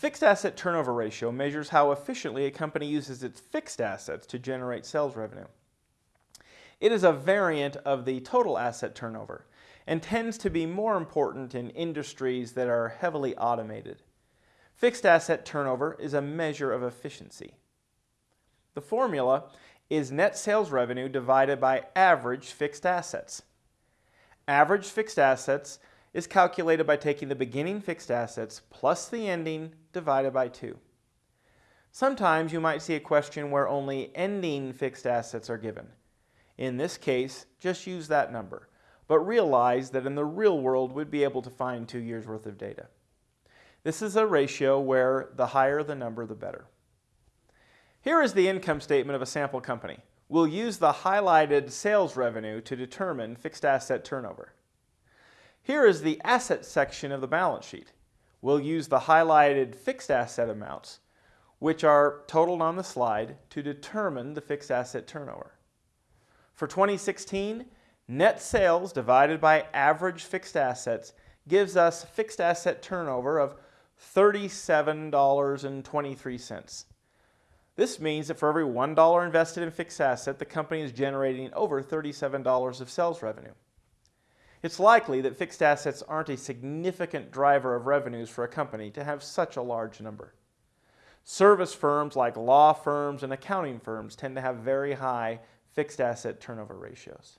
Fixed asset turnover ratio measures how efficiently a company uses its fixed assets to generate sales revenue. It is a variant of the total asset turnover and tends to be more important in industries that are heavily automated. Fixed asset turnover is a measure of efficiency. The formula is net sales revenue divided by average fixed assets. Average fixed assets is calculated by taking the beginning fixed assets plus the ending divided by 2. Sometimes you might see a question where only ending fixed assets are given. In this case, just use that number, but realize that in the real world we'd be able to find two years worth of data. This is a ratio where the higher the number, the better. Here is the income statement of a sample company. We'll use the highlighted sales revenue to determine fixed asset turnover. Here is the asset section of the balance sheet. We'll use the highlighted fixed asset amounts, which are totaled on the slide, to determine the fixed asset turnover. For 2016, net sales divided by average fixed assets gives us fixed asset turnover of $37.23. This means that for every $1 invested in fixed asset, the company is generating over $37 of sales revenue. It's likely that fixed assets aren't a significant driver of revenues for a company to have such a large number. Service firms like law firms and accounting firms tend to have very high fixed asset turnover ratios.